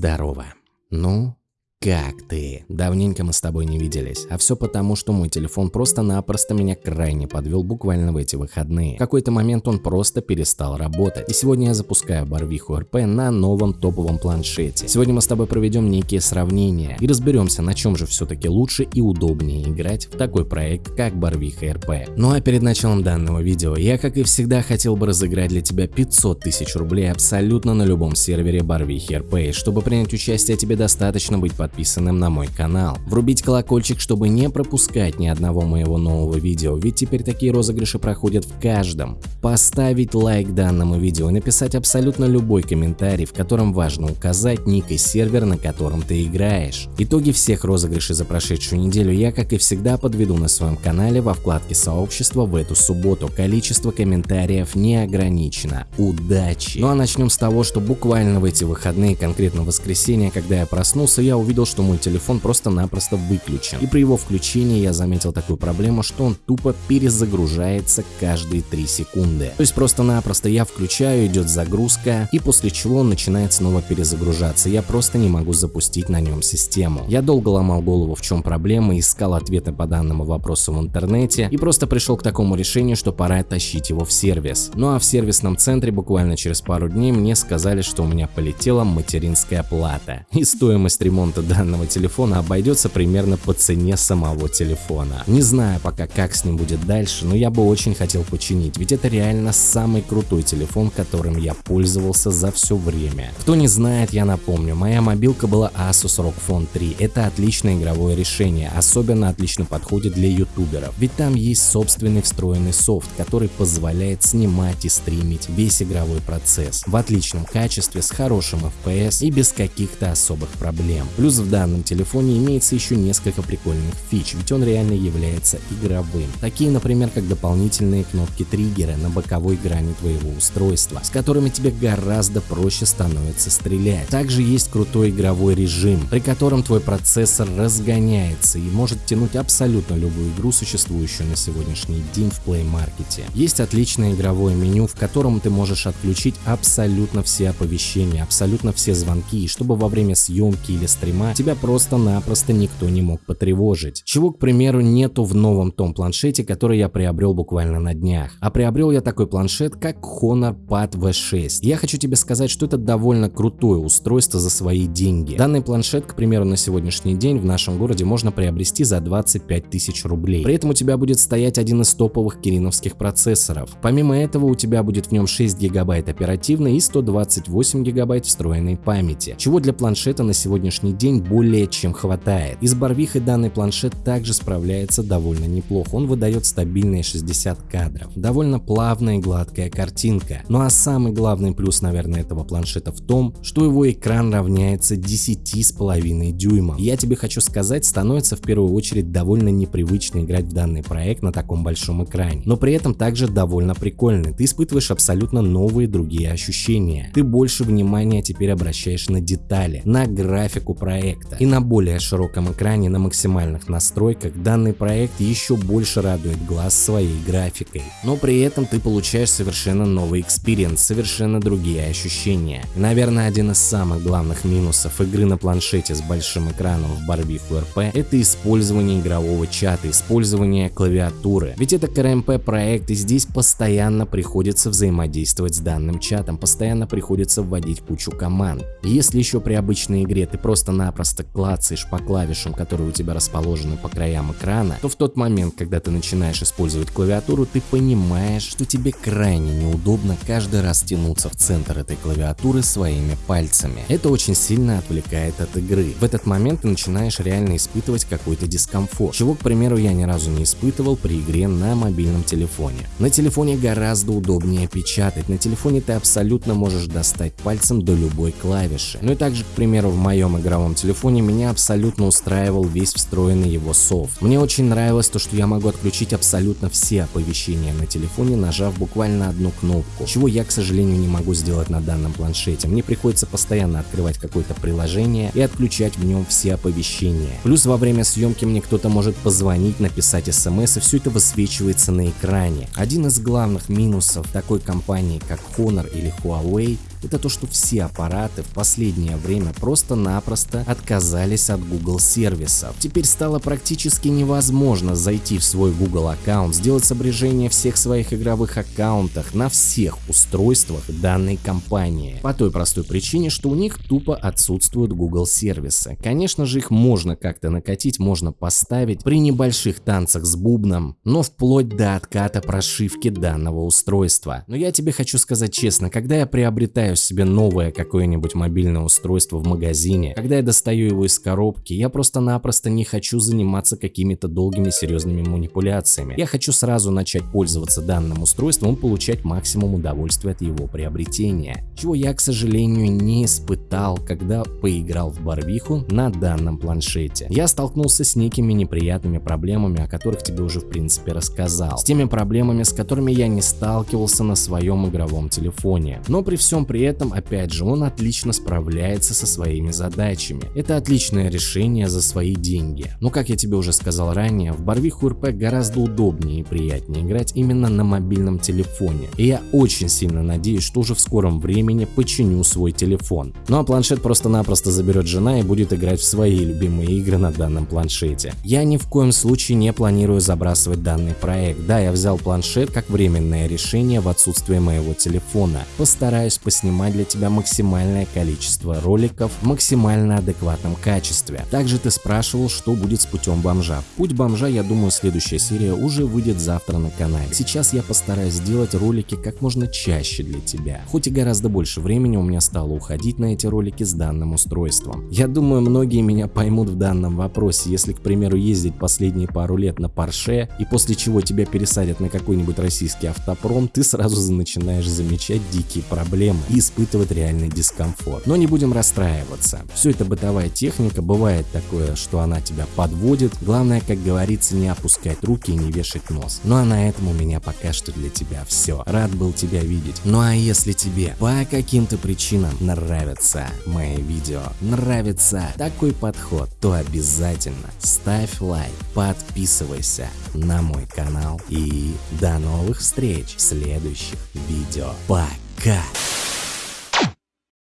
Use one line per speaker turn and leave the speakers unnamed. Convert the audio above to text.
Здорово. Ну, как ты? Давненько мы с тобой не виделись, а все потому, что мой телефон просто-напросто меня крайне подвел буквально в эти выходные. В какой-то момент он просто перестал работать. И сегодня я запускаю Барвиху РП на новом топовом планшете. Сегодня мы с тобой проведем некие сравнения и разберемся, на чем же все-таки лучше и удобнее играть в такой проект, как Барвиха РП. Ну а перед началом данного видео, я как и всегда хотел бы разыграть для тебя 500 тысяч рублей абсолютно на любом сервере Барвихи РП. Чтобы принять участие, тебе достаточно быть подписанным подписанным на мой канал. Врубить колокольчик, чтобы не пропускать ни одного моего нового видео, ведь теперь такие розыгрыши проходят в каждом. Поставить лайк данному видео и написать абсолютно любой комментарий, в котором важно указать ник и сервер, на котором ты играешь. Итоги всех розыгрышей за прошедшую неделю я, как и всегда, подведу на своем канале во вкладке сообщества в эту субботу. Количество комментариев не ограничено. Удачи! Ну а начнем с того, что буквально в эти выходные, конкретно в воскресенье, когда я проснулся, я увидел, увидел, что мой телефон просто-напросто выключен. И при его включении я заметил такую проблему, что он тупо перезагружается каждые 3 секунды. То есть просто-напросто я включаю, идет загрузка, и после чего он начинает снова перезагружаться. Я просто не могу запустить на нем систему. Я долго ломал голову, в чем проблема, искал ответы по данному вопросу в интернете и просто пришел к такому решению, что пора тащить его в сервис. Ну а в сервисном центре буквально через пару дней мне сказали, что у меня полетела материнская плата. И стоимость ремонта данного телефона обойдется примерно по цене самого телефона. Не знаю пока как с ним будет дальше, но я бы очень хотел починить, ведь это реально самый крутой телефон, которым я пользовался за все время. Кто не знает, я напомню, моя мобилка была Asus ROG Phone 3. Это отличное игровое решение, особенно отлично подходит для ютуберов, ведь там есть собственный встроенный софт, который позволяет снимать и стримить весь игровой процесс в отличном качестве, с хорошим FPS и без каких-то особых проблем. Плюс в данном телефоне имеется еще несколько прикольных фич, ведь он реально является игровым. Такие, например, как дополнительные кнопки триггера на боковой грани твоего устройства, с которыми тебе гораздо проще становится стрелять. Также есть крутой игровой режим, при котором твой процессор разгоняется и может тянуть абсолютно любую игру, существующую на сегодняшний день в Play Market. Есть отличное игровое меню, в котором ты можешь отключить абсолютно все оповещения, абсолютно все звонки, чтобы во время съемки или стрима тебя просто-напросто никто не мог потревожить. Чего, к примеру, нету в новом том планшете, который я приобрел буквально на днях. А приобрел я такой планшет, как Honor Pad V6. Я хочу тебе сказать, что это довольно крутое устройство за свои деньги. Данный планшет, к примеру, на сегодняшний день в нашем городе можно приобрести за 25 тысяч рублей. При этом у тебя будет стоять один из топовых кириновских процессоров. Помимо этого у тебя будет в нем 6 гигабайт оперативной и 128 гигабайт встроенной памяти, чего для планшета на сегодняшний день более чем хватает. И с Барвихой данный планшет также справляется довольно неплохо, он выдает стабильные 60 кадров. Довольно плавная и гладкая картинка. Ну а самый главный плюс, наверное, этого планшета в том, что его экран равняется 10,5 дюймам. я тебе хочу сказать, становится в первую очередь довольно непривычно играть в данный проект на таком большом экране. Но при этом также довольно прикольный. Ты испытываешь абсолютно новые другие ощущения. Ты больше внимания теперь обращаешь на детали, на графику проекта проекта. И на более широком экране на максимальных настройках данный проект еще больше радует глаз своей графикой. Но при этом ты получаешь совершенно новый experience, совершенно другие ощущения. И, наверное, один из самых главных минусов игры на планшете с большим экраном в Барвиху РП это использование игрового чата, использование клавиатуры. Ведь это КРМП проект и здесь постоянно приходится взаимодействовать с данным чатом, постоянно приходится вводить кучу команд. Если еще при обычной игре ты просто-напросто просто клацаешь по клавишам, которые у тебя расположены по краям экрана, то в тот момент, когда ты начинаешь использовать клавиатуру, ты понимаешь, что тебе крайне неудобно каждый раз тянуться в центр этой клавиатуры своими пальцами. Это очень сильно отвлекает от игры. В этот момент ты начинаешь реально испытывать какой-то дискомфорт, чего, к примеру, я ни разу не испытывал при игре на мобильном телефоне. На телефоне гораздо удобнее печатать, на телефоне ты абсолютно можешь достать пальцем до любой клавиши. Ну и также, к примеру, в моем игровом телефоне меня абсолютно устраивал весь встроенный его софт. Мне очень нравилось то, что я могу отключить абсолютно все оповещения на телефоне, нажав буквально одну кнопку, чего я, к сожалению, не могу сделать на данном планшете. Мне приходится постоянно открывать какое-то приложение и отключать в нем все оповещения. Плюс во время съемки мне кто-то может позвонить, написать смс, и все это высвечивается на экране. Один из главных минусов такой компании, как Honor или Huawei, это то, что все аппараты в последнее время просто-напросто отказались от Google сервисов. Теперь стало практически невозможно зайти в свой Google аккаунт, сделать сопряжение всех своих игровых аккаунтах на всех устройствах данной компании. По той простой причине, что у них тупо отсутствуют Google сервисы. Конечно же их можно как-то накатить, можно поставить при небольших танцах с бубном, но вплоть до отката прошивки данного устройства. Но я тебе хочу сказать честно, когда я приобретаю себе новое какое-нибудь мобильное устройство в магазине, когда я достаю его из коробки, я просто-напросто не хочу заниматься какими-то долгими серьезными манипуляциями. Я хочу сразу начать пользоваться данным устройством и получать максимум удовольствия от его приобретения. Чего я, к сожалению, не испытал, когда поиграл в Барвиху на данном планшете. Я столкнулся с некими неприятными проблемами, о которых тебе уже в принципе рассказал. С теми проблемами, с которыми я не сталкивался на своем игровом телефоне. Но при всем при этом, опять же, он отлично справляется со своими задачами. Это отличное решение за свои деньги. Но как я тебе уже сказал ранее, в Барвиху РП гораздо удобнее и приятнее играть именно на мобильном телефоне. И я очень сильно надеюсь, что уже в скором времени починю свой телефон. Ну а планшет просто-напросто заберет жена и будет играть в свои любимые игры на данном планшете. Я ни в коем случае не планирую забрасывать данный проект. Да, я взял планшет как временное решение в отсутствие моего телефона. Постараюсь поснимать для тебя максимальное количество роликов в максимально адекватном качестве. Также ты спрашивал, что будет с путем бомжа. Путь бомжа, я думаю, следующая серия уже выйдет завтра на канале. Сейчас я постараюсь сделать ролики как можно чаще для тебя. Хоть и гораздо больше времени у меня стало уходить на эти ролики с данным устройством. Я думаю, многие меня поймут в данном вопросе, если, к примеру, ездить последние пару лет на Porsche и после чего тебя пересадят на какой-нибудь российский автопром, ты сразу начинаешь замечать дикие проблемы и испытывать реальный дискомфорт. Но не будем расстраиваться. Все это бытовая техника, бывает такое, что она тебя подводит. Главное, как говорится, не опускать руки и не вешать нос. Ну а на этом у меня пока что для тебя все. Рад был тебя видеть. Ну а если тебе по каким-то причинам нравятся мои видео, нравится такой подход, то обязательно ставь лайк, подписывайся на мой канал и до новых встреч в следующих видео. Пока!